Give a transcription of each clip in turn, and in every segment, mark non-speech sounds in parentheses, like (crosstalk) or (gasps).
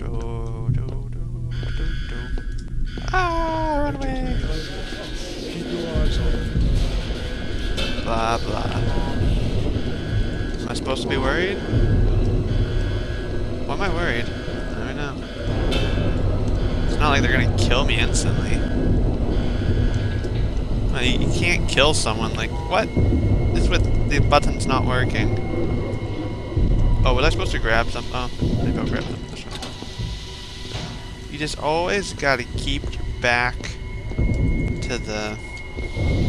Do, do, do, do, do. Ah, run away. Keep your eyes on. Blah, blah. Am I supposed to be worried? Why am I worried? I don't know. It's not like they're gonna kill me instantly. You, can't kill someone, like, what? This with the button's not working. Oh, was I supposed to grab some? Oh, maybe I'll grab them just always gotta keep your back to the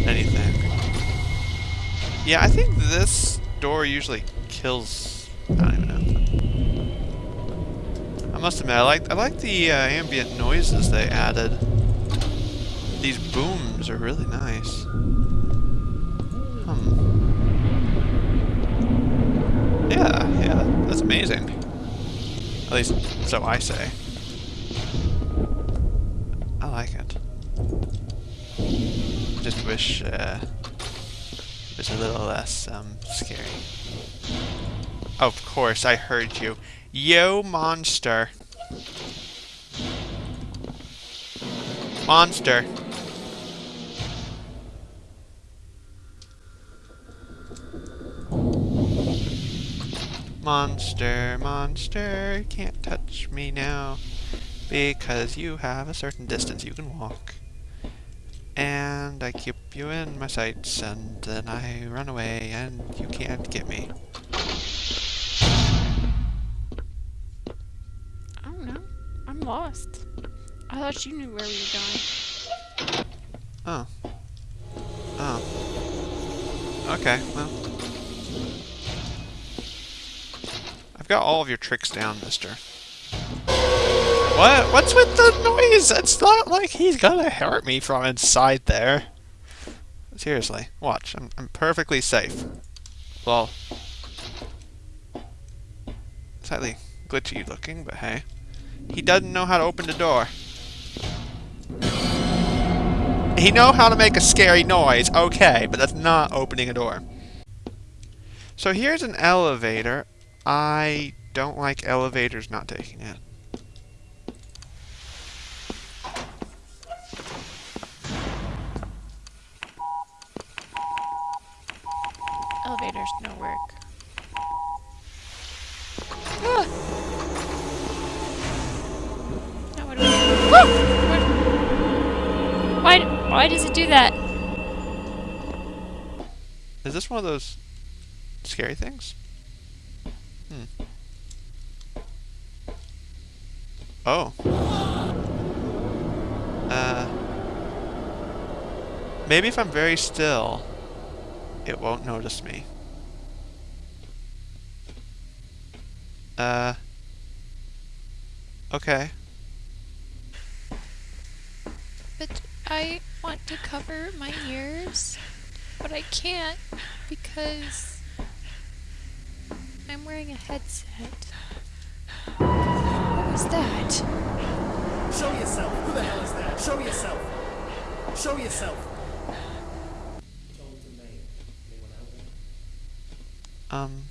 anything. Yeah, I think this door usually kills. I don't even know. I must admit, I like I like the uh, ambient noises they added. These booms are really nice. Hmm. Yeah, yeah, that's amazing. At least, so I say. Wish uh, it was a little less um, scary. Of course, I heard you. Yo, monster. Monster. Monster, monster, can't touch me now. Because you have a certain distance you can walk. And I keep you in my sights, and then I run away, and you can't get me. I don't know. I'm lost. I thought you knew where we were going. Oh. Oh. Okay, well. I've got all of your tricks down, mister. What? What's with the noise? It's not like he's gonna hurt me from inside there. Seriously, watch. I'm, I'm perfectly safe. Well, slightly glitchy looking, but hey. He doesn't know how to open the door. He know how to make a scary noise, okay, but that's not opening a door. So here's an elevator. I don't like elevators not taking it. Elevators work. Ah! What do we do? Ah! Why, why does it do that? Is this one of those scary things? Hmm. Oh. Uh. Maybe if I'm very still, it won't notice me. Uh. Okay. But I want to cover my ears, but I can't because I'm wearing a headset. What was that? Show yourself. Who the hell is that? Show yourself. Show yourself. Um.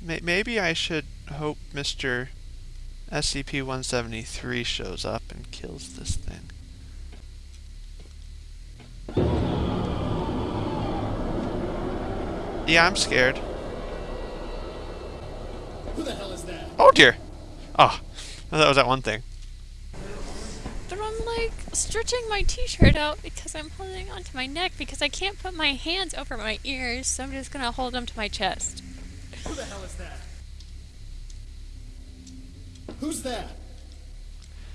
May maybe I should hope Mr. SCP-173 shows up and kills this thing. Yeah, I'm scared. Who the hell is that? Oh dear! Oh, that was that one thing. But I'm like stretching my t-shirt out because I'm holding onto my neck because I can't put my hands over my ears, so I'm just gonna hold them to my chest. Who the hell is that? Who's that?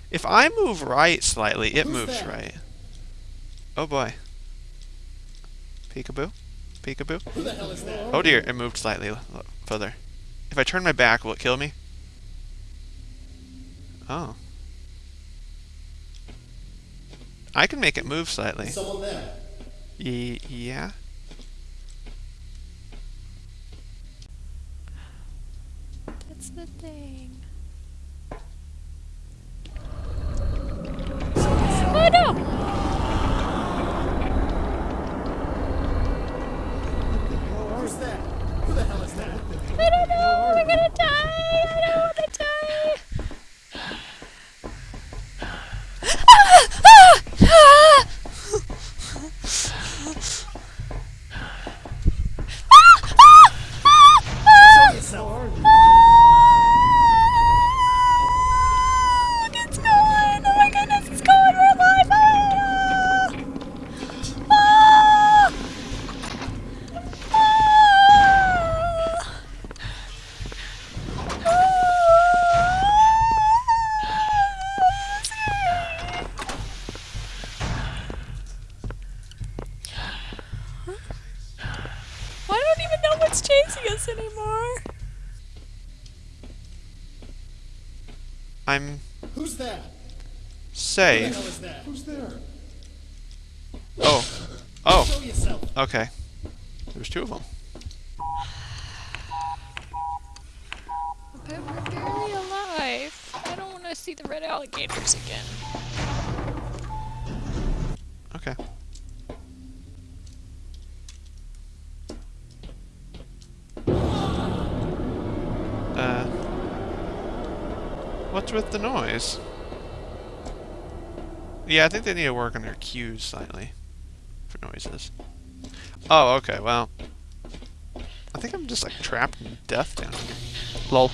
If I move right slightly, it Who's moves that? right. Oh boy. Peekaboo? Peekaboo? Who the hell is that? Oh dear, it moved slightly l- l- further. If I turn my back, will it kill me? Oh. I can make it move slightly. Someone there. Ye yeah? That's the thing. I'm Who's that? Who the hell is that? Who's there? Oh. Oh, okay. There's two of them. But we're barely alive. I don't want to see the red alligators again. What's with the noise? Yeah, I think they need to work on their cues slightly for noises. Oh, okay, well. I think I'm just like trapped in death down here. Lol.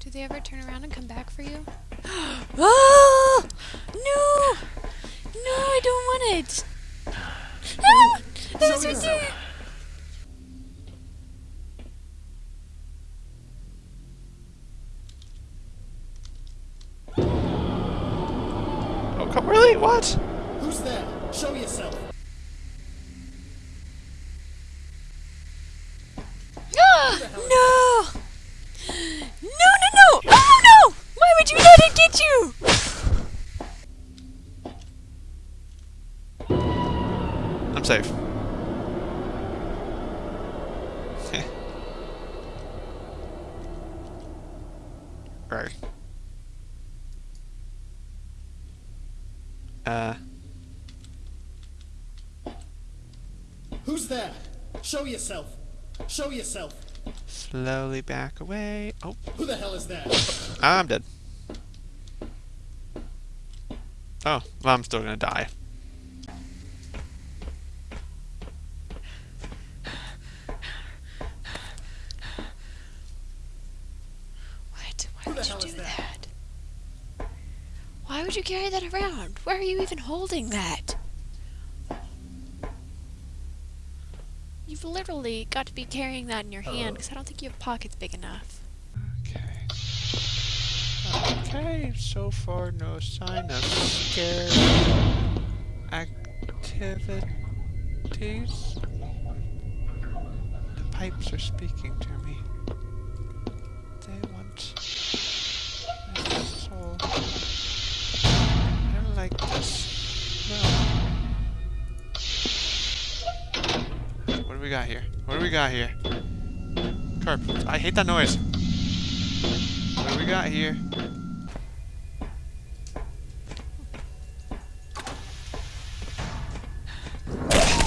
Do they ever turn around and come back for you? (gasps) ah! No! No, I don't want it! Ah! That was What? Who's there? Show yourself. Ah! No! No, no, no! Oh, no! Why would you let it get you? I'm safe. right. Uh, Who's that? Show yourself. Show yourself. slowly back away. Oh, Who the hell is that? Ah, I'm dead. Oh, well, I'm still gonna die. What? Why Who the would you do that? that? Why would you carry that around? Why are you even holding that? Literally got to be carrying that in your hand oh. because I don't think you have pockets big enough. Okay. Okay, so far no sign of scare activities. The pipes are speaking to me. Got here? What do we got here? Carp. I hate that noise. What do we got here?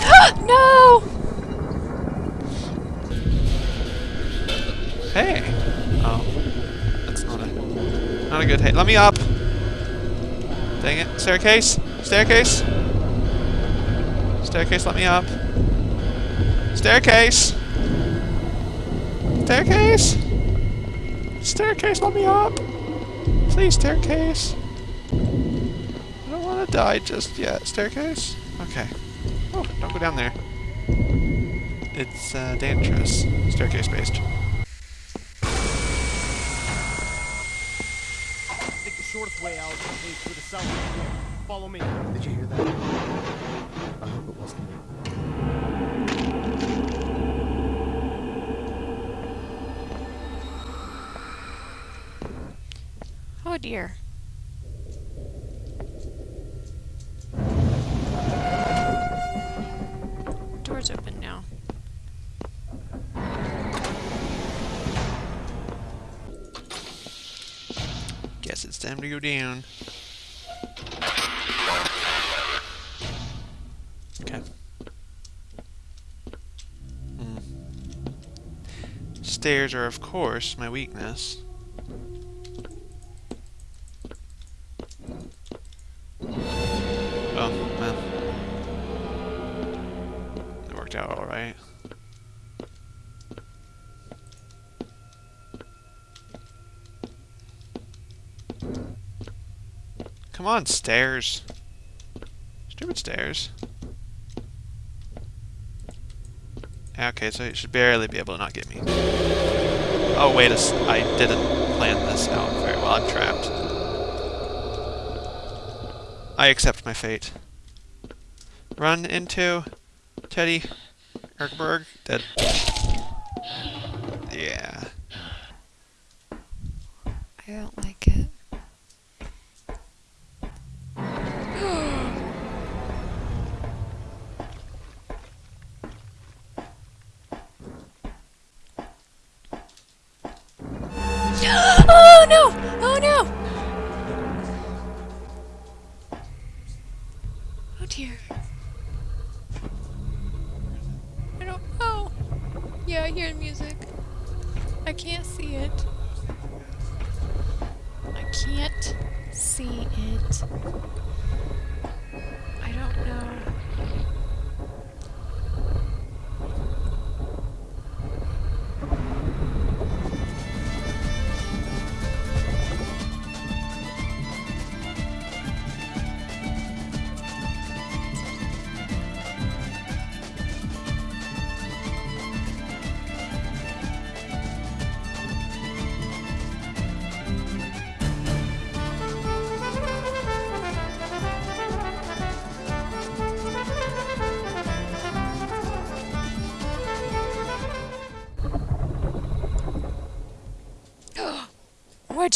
Ah, no! Hey! Oh. That's not a... Not a good hey. Let me up! Dang it. Staircase? Staircase? Staircase, let me up. Staircase! Staircase! Staircase, let me up! Please, staircase! I don't want to die just yet. Staircase? Okay. Oh, don't go down there. It's uh, dangerous. Staircase based. I think the shortest way out is through the south door. Follow me. Did you hear that? I hope it wasn't. Dear. Door's open now. Guess it's time to go down. Okay. Hmm. Stairs are, of course, my weakness. Come on, stairs. Stupid stairs. Okay, so it should barely be able to not get me. Oh, wait I didn't plan this out very well. I'm trapped. I accept my fate. Run into Teddy. Erkberg, dead.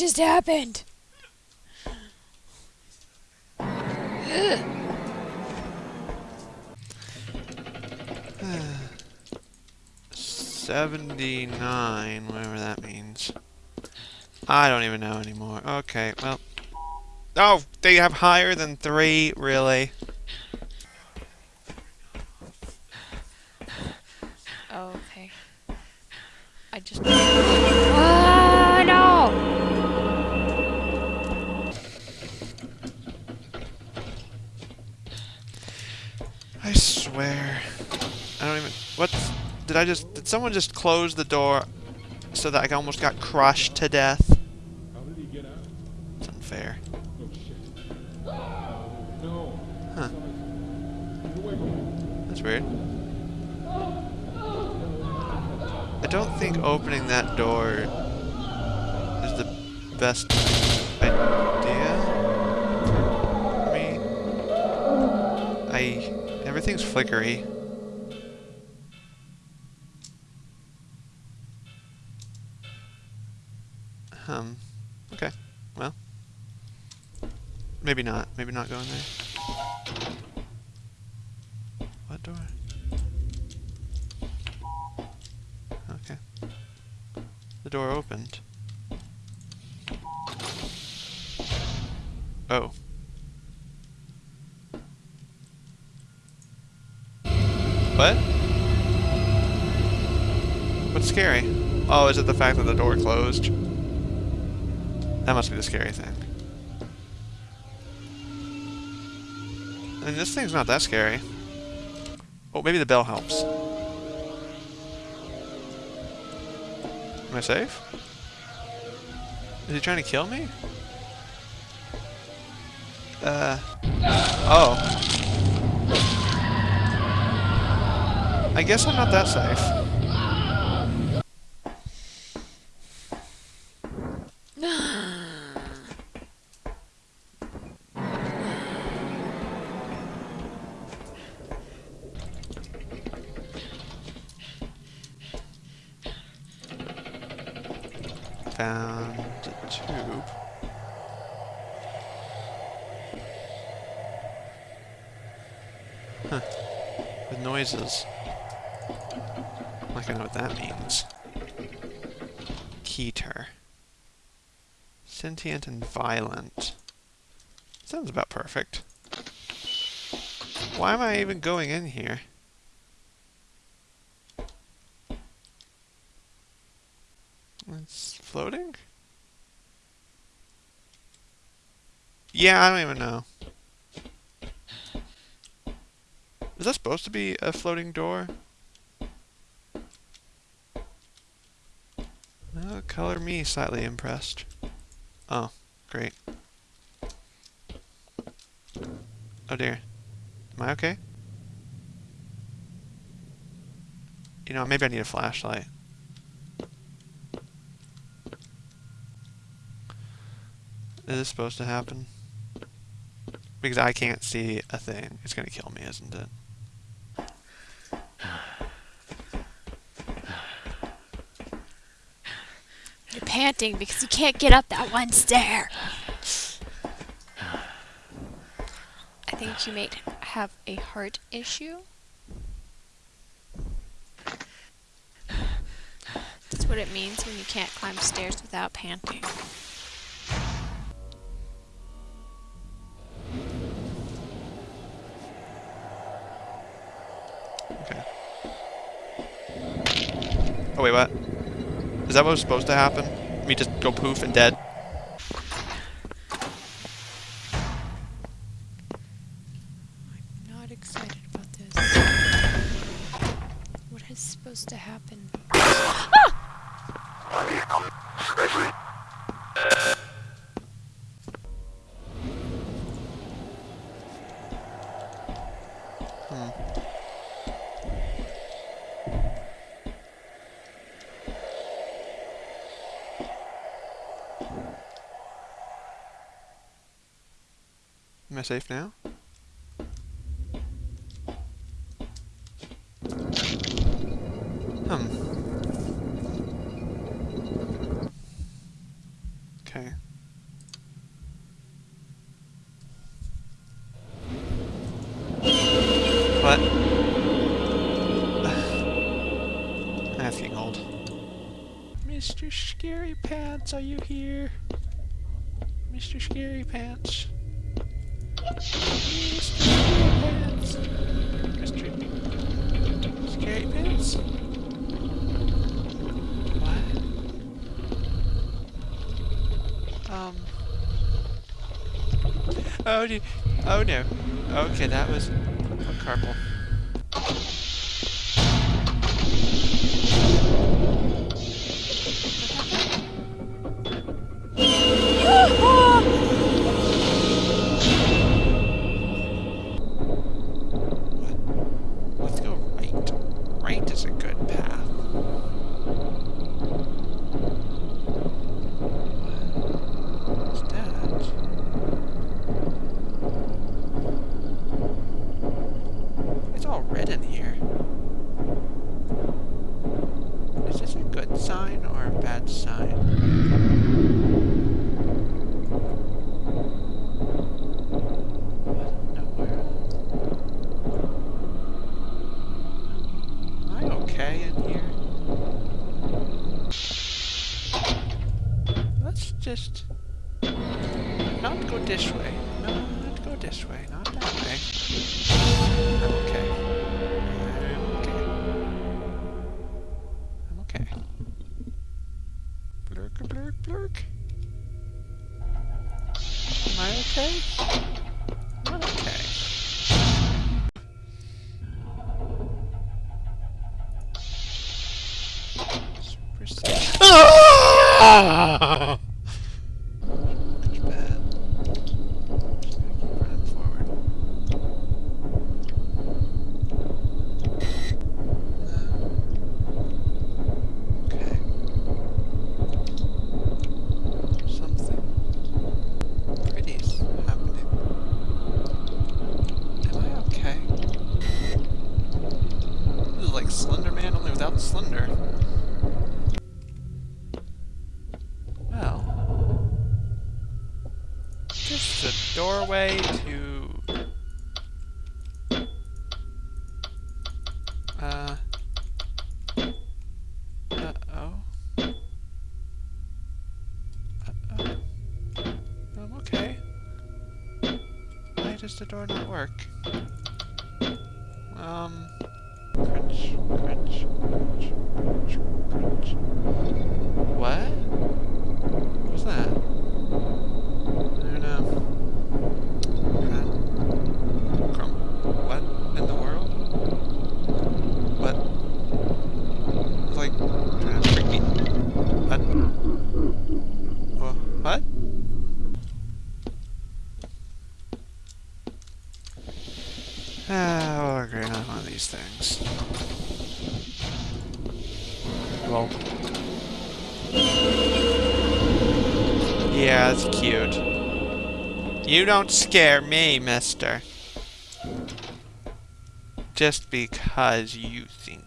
Just happened? Seventy-nine, whatever that means. I don't even know anymore. Okay, well. Oh, they have higher than three, really? Oh, okay. I just. Did I just. Did someone just close the door so that I almost got crushed to death? How did he get out? It's unfair. Oh. Huh. Get away from me. That's weird. I don't think opening that door is the best idea. for Me. I. Everything's flickery. Maybe not. Maybe not going there. What door? Okay. The door opened. Oh. What? What's scary? Oh, is it the fact that the door closed? That must be the scary thing. I mean, this thing's not that scary. Oh, maybe the bell helps. Am I safe? Is he trying to kill me? Uh. Oh. I guess I'm not that safe. Found a tube. Huh. With noises. I know what that means. Keter. Sentient and violent. Sounds about perfect. Why am I even going in here? It's floating? Yeah, I don't even know. Is that supposed to be a floating door? Uh, color me slightly impressed. Oh, great. Oh dear. Am I okay? You know, maybe I need a flashlight. Is this supposed to happen? because I can't see a thing. It's going to kill me, isn't it? You're panting because you can't get up that one stair. I think you might have a heart issue. That's what it means when you can't climb stairs without panting. Oh wait, what? Is that what was supposed to happen? Me just go poof and dead? I'm not excited about this. What is supposed to happen? Hmm. Am I safe now? Hmm. Okay. What? (sighs) Getting old. Mr. Scary Pants, are you here? Mr. Scary Pants. Um. Oh, do, oh no. Okay, that was a carpal. Okay? Not okay. Let's proceed. Ah! That's bad. Just gotta keep running forward. No. Okay. Something pretty's happening. Am I okay? This is like Slender Man, only without Slender. Well, just a doorway to. Uh. Oh. Okay. Why does the door not work? Um. Crunch, crunch, crunch, crunch, crunch. What? What's that? I don't know. Huh? Crum- What in the world? What? It's like trying to freak me. What? Wha- What? Ah, we'll agree on one of these things. Well, Yeah, that's cute. You don't scare me, mister. Just because you think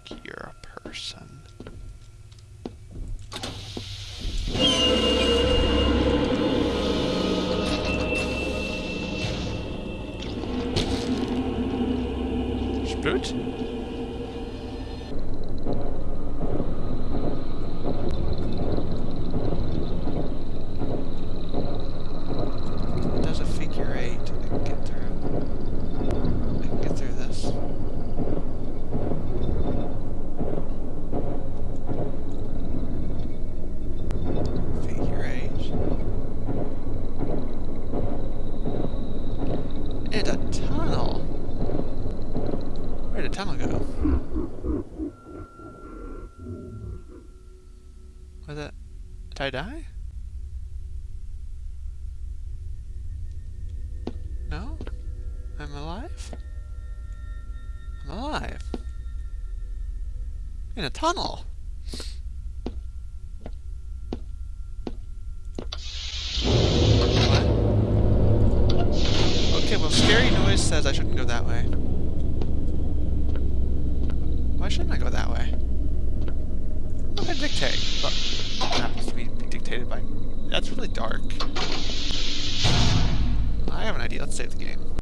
Was that... Did I die? No? I'm alive? I'm alive. In a tunnel! What? Okay, well scary noise says I shouldn't go that way.